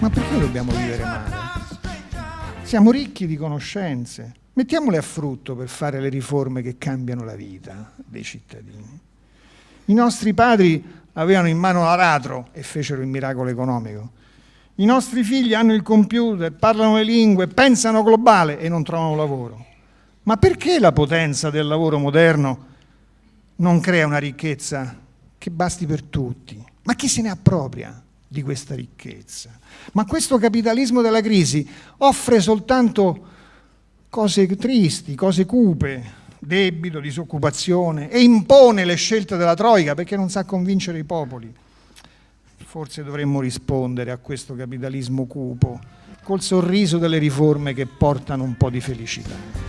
Ma perché dobbiamo vivere male? Siamo ricchi di conoscenze, mettiamole a frutto per fare le riforme che cambiano la vita dei cittadini. I nostri padri avevano in mano l'aratro e fecero il miracolo economico. I nostri figli hanno il computer, parlano le lingue, pensano globale e non trovano lavoro. Ma perché la potenza del lavoro moderno non crea una ricchezza che basti per tutti? Ma chi se ne appropria di questa ricchezza? Ma questo capitalismo della crisi offre soltanto cose tristi, cose cupe, debito, disoccupazione e impone le scelte della Troica perché non sa convincere i popoli. Forse dovremmo rispondere a questo capitalismo cupo col sorriso delle riforme che portano un po' di felicità.